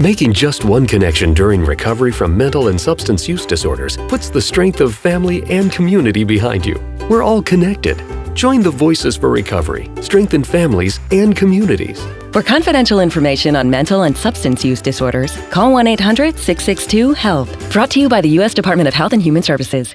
Making just one connection during recovery from mental and substance use disorders puts the strength of family and community behind you. We're all connected. Join the Voices for Recovery, strengthen families and communities. For confidential information on mental and substance use disorders, call 1 800 662 HELP. Brought to you by the U.S. Department of Health and Human Services.